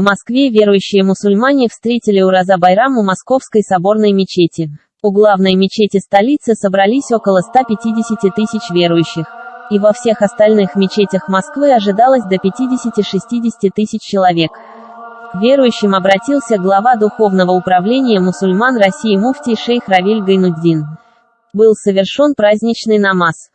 В Москве верующие мусульмане встретили Ураза Байрам у Московской соборной мечети. У главной мечети столицы собрались около 150 тысяч верующих. И во всех остальных мечетях Москвы ожидалось до 50-60 тысяч человек. К верующим обратился глава Духовного управления мусульман России муфтий шейх Равиль Гайнуддин. Был совершен праздничный намаз.